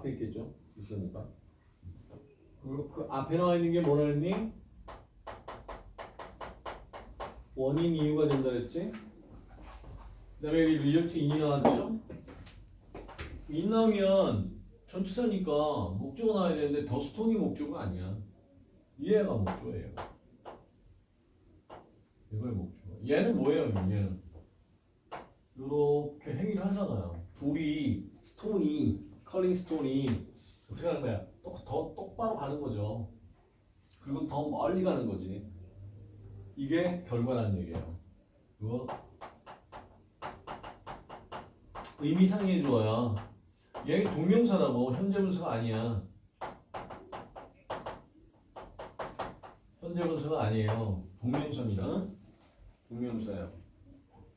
앞에 있겠죠. 있으니까. 그리고 그 앞에 나와 있는 게 뭐라 했니? 원인 이유가 된다 그랬지? 그 다음에 여기 result in이 나왔죠? in 나오면 전치사니까 목적어 나와야 되는데 the stone이 목적어가 아니야. 얘가 목적어예요. 이거의 목적어. 얘는 뭐예요, 얘는? 이렇게 행위를 하잖아요. 돌이, 스톤이, 컬링 스톤이 어떻게 하는 거야? 또, 더 똑바로 가는 거죠. 그리고 더 멀리 가는 거지. 이게 결과라는 얘기예요. 그거 의미상의 주어야. 얘 동명사라고 현재 분사가 아니야. 현재 분사가 아니에요. 동명사입니다. 동명사예요.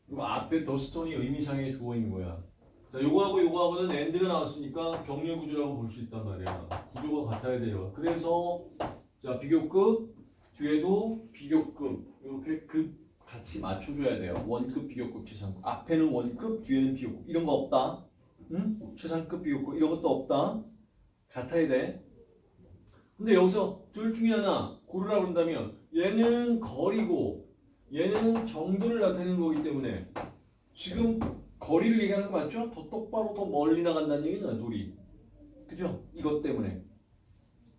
그리고 앞에 the stone이 의미상의 주어인 거야. 자, 요거하고 요거하고는 and가 나왔으니까 병렬 구조라고 볼 수 있단 말이야. 구조가 같아야 돼요. 그래서 자 비교급 뒤에도 비교급 이렇게 급 같이 맞춰줘야 돼요. 원급 비교급 최상급 앞에는 원급 뒤에는 비교급 이런 거 없다. 응? 최상급 비교급 이런 것도 없다. 같아야 돼. 근데 여기서 둘 중에 하나 고르라 그런다면 얘는 거리고 얘는 정도를 나타내는 거기 때문에 지금 거리를 얘기하는 거 맞죠? 더 똑바로 더 멀리 나간다는 얘기잖아, 돌이. 그죠? 이것 때문에.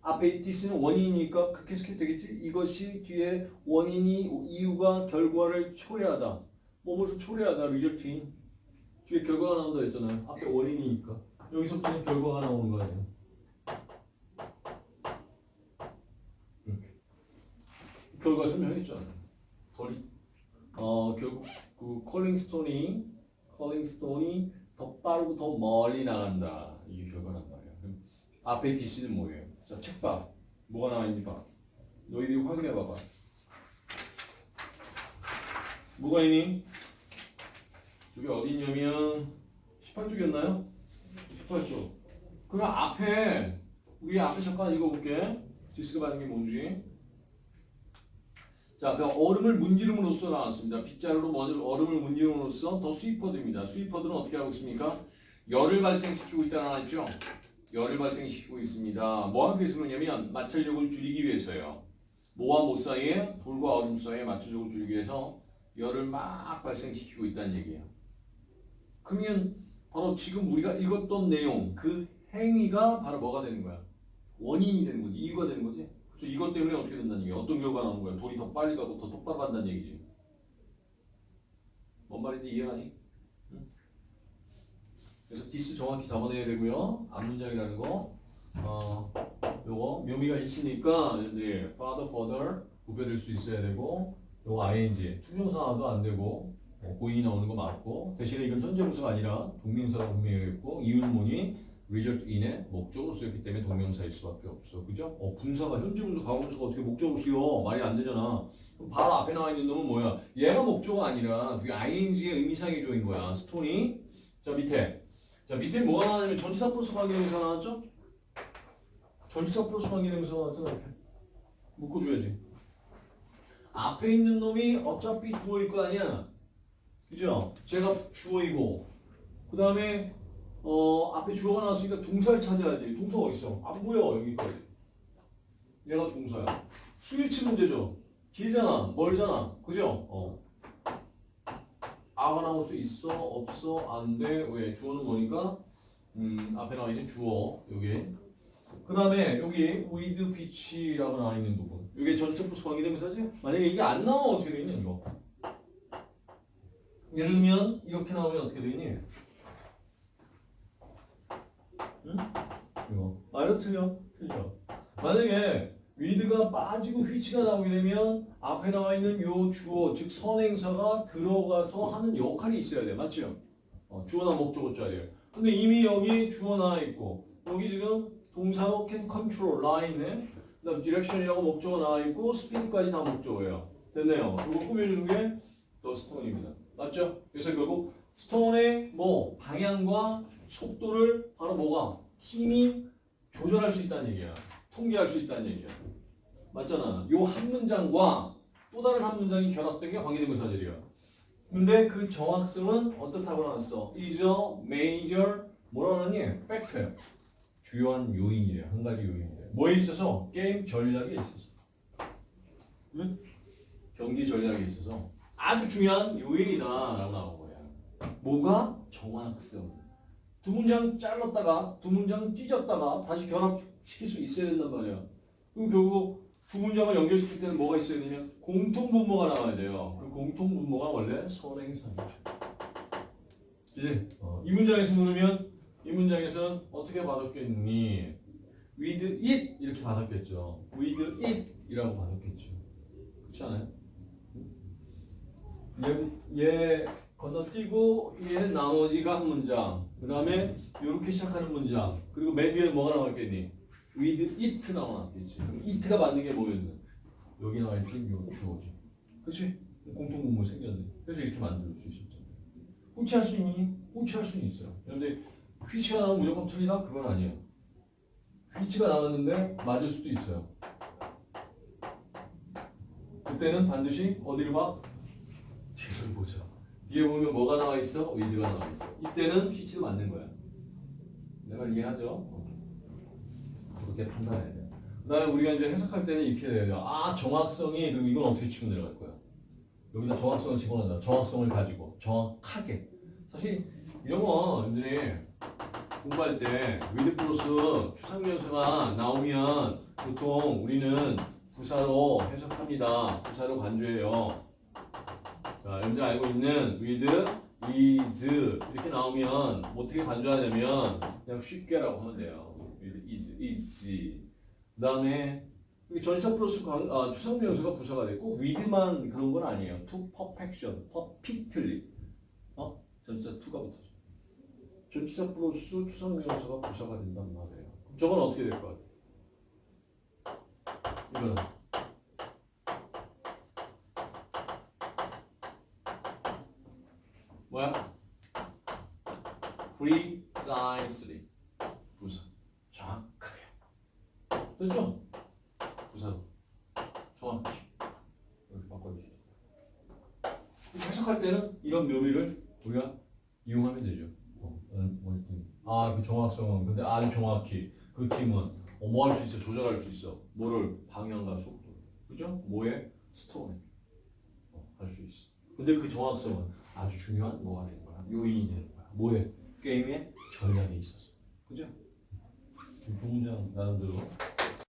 앞에 디스는 원인이니까 해석해도 되겠지? 이것이 뒤에 원인이, 이유가 결과를 초래하다. 뭐뭐를 초래하다, 리저트인. 뒤에 결과가 나온다 했잖아요. 앞에 원인이니까. 여기서부터는 결과가 나오는 거 아니에요. 결과 설명했잖아요. 어, 결국 그 콜링스톤이 컬링스톤이 더 빠르고 더 멀리 나간다. 이게 결과란 말이야. 그럼 앞에 DC는 뭐예요? 자, 책 봐. 뭐가 나와 있는지 봐. 너희들이 확인해 봐봐. 뭐가 있니? 저기 어디 있냐면 18쪽이었나요? 18쪽. 그럼 앞에 우리 앞에 잠깐 읽어볼게. 디스가 받는 게 뭔지. 자, 그 얼음을 문지름으로써 나왔습니다. 빗자루로 먼- 얼음을 문지름으로써 더 스위퍼드입니다. 스위퍼드는 어떻게 하고 있습니까? 열을 발생시키고 있다는 하죠. 열을 발생시키고 있습니다. 뭐 하기 위해서 그러냐면 마찰력을 줄이기 위해서요. 뭐와 뭐 사이에 돌과 얼음 사이에 마찰력을 줄이기 위해서 열을 막 발생시키고 있다는 얘기예요. 그러면 바로 지금 우리가 읽었던 내용 그 행위가 바로 뭐가 되는 거야? 원인이 되는 거지. 이유가 되는 거지. 그래서 이것 때문에 어떻게 된다는 얘기야? 어떤 결과가 나오는 거야? 돌이 더 빨리 가고 더 똑바로 간다는 얘기지. 뭔 말인지 이해가니? 응? 그래서 this 정확히 잡아내야 되고요. 앞문장이라는 거. 어, 요거 묘미가 있으니까 이제 farther, further 구별될 수 있어야 되고 요거 ing 투명사도 안 되고 어, going이 나오는 거 맞고 대신에 이건 현재 분사가 아니라 동명사라고 분명히 이유는 뭐니? Result in의 목적으로 쓰였기 때문에 동명사일 수밖에 없어. 그죠? 어, 분사가 현재 분사 과거 분사가 어떻게 목적으로 쓰여? 말이 안 되잖아. 그럼 바로 앞에 나와 있는 놈은 뭐야? 얘가 목적어가 아니라 그게 ing의 의미상의 주어인 거야. stone이. 자, 밑에. 자, 밑에 뭐가 나왔냐면 전치사 플러스 관계대명사 나왔죠? 전치사 플러스 관계대명사 나왔잖아. 이렇게. 묶어줘야지. 앞에 있는 놈이 어차피 주어일 거 아니야. 그죠? 제가 주어이고 그 다음에 어 앞에 주어가 나왔으니까 동사를 찾아야지. 동사 어디 있어? 안 보여 여기까지. 얘가 동사야. 수일치 문제죠. 길잖아, 멀잖아, 그죠? 어. 아가 나올 수 있어, 없어, 안 돼. 왜? 주어는 뭐니까? 음 앞에 나와 있는 주어 여기. 그 다음에 여기 with which라고 나와 있는 부분. 이게 전체 플러스 관계대명사지? 만약에 이게 안 나오면 어떻게 되냐 이거? 예를 들면 이렇게 나오면 어떻게 되니? 응? 말은 틀려 틀려. 만약에 위드가 빠지고 휘치가 나오게 되면 앞에 나와 있는 요 주어 즉 선행사가 들어가서 하는 역할이 있어야 돼 맞죠? 어, 주어나 목적어 자리에 근데 이미 여기 주어 나와 있고 여기 지금 동사로 can control 라인에 그다음 direction이라고 목적어 나와 있고 speed까지 다 목적어예요. 됐네요. 이거 꾸며주는 게 더 스톤입니다. 맞죠? 그래서 결국 스톤의 뭐 방향과 속도를 바로 뭐가? 팀이 조절할 수 있다는 얘기야. 통제할 수 있다는 얘기야. 맞잖아. 요 한 문장과 또 다른 한 문장이 결합된 게 관계대명사절이야. 근데 그 정확성은 어떻다고 나왔어? is a major 뭐라 그러니? fact야. 주요한 요인이래요. 한 가지 요인이래요. 뭐에 있어서? 게임 전략에 있어서. 응? 경기 전략에 있어서 아주 중요한 요인이다 라고 나온 거야. 뭐가? 정확성. 두 문장 잘랐다가 두 문장 찢었다가 다시 결합시킬 수 있어야 된단 말이야. 그럼 결국 두 문장을 연결시킬 때는 뭐가 있어야 되냐? 공통 분모가 나와야 돼요. 그 공통 분모가 원래 선행사죠. 이제 어, 이 문장에서 누르면 이 문장에서는 어떻게 받았겠니? with it 이렇게 받았겠죠. with it 이라고 받았겠죠. 그렇지 않아요? 얘, 얘 건너뛰고 얘 나머지가 한 문장 그 다음에 이렇게 시작하는 문장 그리고 맨 뒤에 뭐가 나왔겠니? with it 나왔겠지 그럼 it가 맞는 게 뭐였나? 여기 나와있던 요 주어지 그치? 공통분모 생겼네 그래서 이렇게 만들 수 있었잖아 후치할 수 있니? 후치할 수는 있어요 그런데 휘치가 나오면 무조건 틀리다? 그건 아니에요 휘치가 나왔는데 맞을 수도 있어요 그때는 반드시 어디를 봐? 뒤를 보자. 뒤에 보면 뭐가 나와 있어? 위드가 나와 있어. 이때는 휘치도 맞는 거야. 내가 이해하죠? 그렇게 판단해야 돼. 그다음에 우리가 이제 해석할 때는 이렇게 돼요. 아 정확성이 그럼 이건 어떻게 치고 내려갈 거야? 여기다 정확성을 집어넣는다. 정확성을 가지고 정확하게. 사실 이런 거 여러분들이 공부할 때 with 플러스 추상명사가 나오면 보통 우리는 부사로 해석합니다. 부사로 간주해요. 자, 여러분들 알고 있는 with ease 이렇게 나오면 어떻게 간주하냐면 그냥 쉽게라고 하면 돼요. with, is, is. 그 다음에 전치사 플러스 관- 아, 추상명사가 부사가 됐고 with만 그런 건 아니에요. to perfection, perfectly. 어? 전치사 to가 붙어져. 전치사 플러스 추상명사가 부사가 된단 말이에요. 그럼 저건 어떻게 될 것 같아? 이거는 뭐야? precisely 부사. 정확하게. 됐죠? 부사로. 정확히 이렇게 바꿔주시죠. 이렇게 해석할 때는 이런 묘미를 우리가 이용하면 되죠. 어, 했더니 아, 그 정확성은. 근데 아주 정확히. 그 팀은 어, 뭐할 수 있어? 조절할 수 있어? 뭐를 방향과 속도 그죠? 뭐에 스톤에. 어, 할수 있어. 근데 그 정확성은 아주 중요한 뭐가 되는 거야? 요인이 되는 거야. 뭐에? 게임의 전략에 있어서. 그죠? 두 문장 나름대로